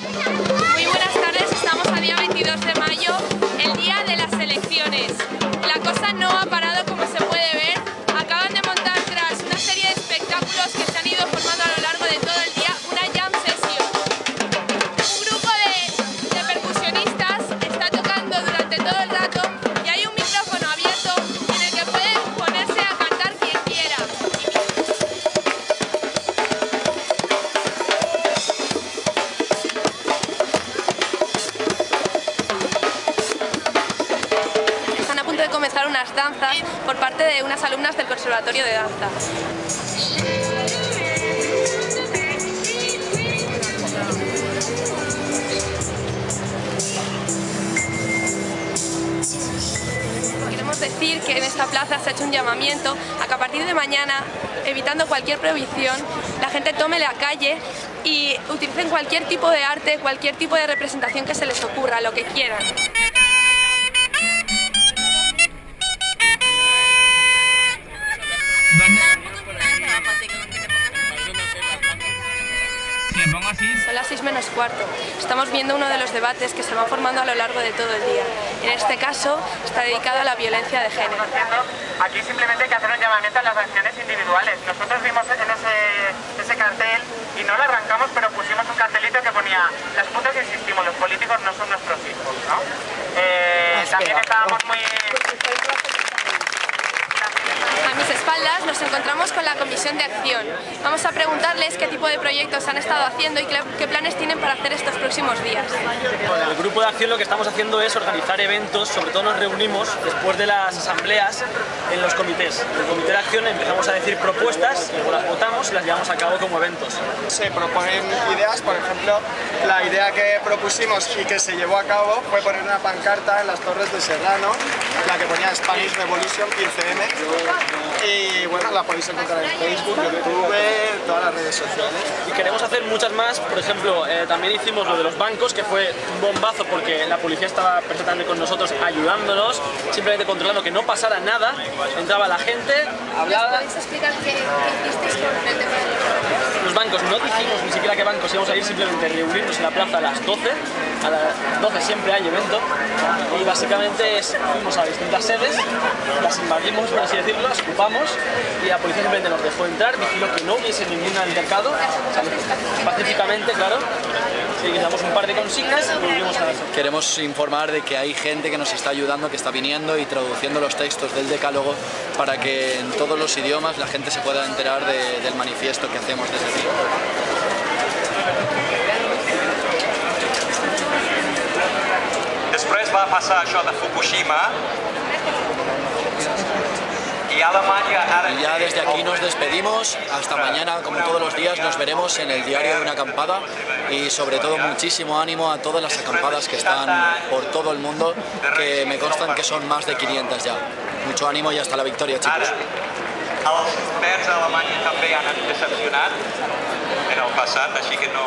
Muy buenas tardes, danzas por parte de unas alumnas del Conservatorio de Danza. Queremos decir que en esta plaza se ha hecho un llamamiento a que a partir de mañana, evitando cualquier prohibición, la gente tome la calle y utilicen cualquier tipo de arte, cualquier tipo de representación que se les ocurra, lo que quieran. Son las 6 menos cuarto. Estamos viendo uno de los debates que se van formando a lo largo de todo el día. En este caso está dedicado a la violencia de género. Aquí simplemente hay que hacer un llamamiento a las acciones individuales. Nosotros vimos en ese, ese cartel y no lo arrancamos, pero pusimos un cartelito que ponía las putas insistimos, los políticos no son nuestros hijos, ¿no? Eh, también estábamos muy... Mis espaldas nos encontramos con la Comisión de Acción. Vamos a preguntarles qué tipo de proyectos han estado haciendo y qué qué planes tienen para hacer estos próximos días. Bueno, el grupo de acción lo que estamos haciendo es organizar eventos, sobre todo nos reunimos después de las asambleas en los comités. En el comité de acción empezamos a decir propuestas, luego las votamos y las llevamos a cabo como eventos. Se proponen ideas, por ejemplo, la idea que propusimos y que se llevó a cabo fue poner una pancarta en las Torres de Serrano, la que ponía Spanish Revolution 15M. Y bueno, la podéis encontrar en Facebook, YouTube, todas las redes sociales. Y queremos hacer muchas más, por ejemplo, eh, también hicimos lo de los bancos, que fue un bombazo porque la policía estaba perfectamente con nosotros ayudándonos, simplemente controlando que no pasara nada, entraba la gente, hablaba... explicar qué, hicisteis con el tema de Los bancos no dijimos ni siquiera qué bancos íbamos a ir, simplemente reunirnos en la plaza a las 12. A las 12 siempre hay evento. Y básicamente es, fuimos a distintas sedes, las invadimos, por así decirlo, las ocupamos y la policía simplemente nos dejó entrar, vigiló que no hubiese ningún altercado, pacíficamente, claro. Y le damos un par de consignas y volvimos a eso. Queremos informar de que hay gente que nos está ayudando, que está viniendo y traduciendo los textos del decálogo para que en todos los idiomas la gente se pueda enterar de- del manifiesto que hacemos desde aquí. Després va passar això de Fukushima. Ya desde aquí nos despedimos, hasta mañana, como todos los días, nos veremos en el diario de una acampada y sobre todo muchísimo ánimo a todas las acampadas que están por todo el mundo, que me constan que son más de 500 ya. Mucho ánimo y hasta la victoria, chicos. Els verds a Alemanya també han decepcionat en el passat, que no,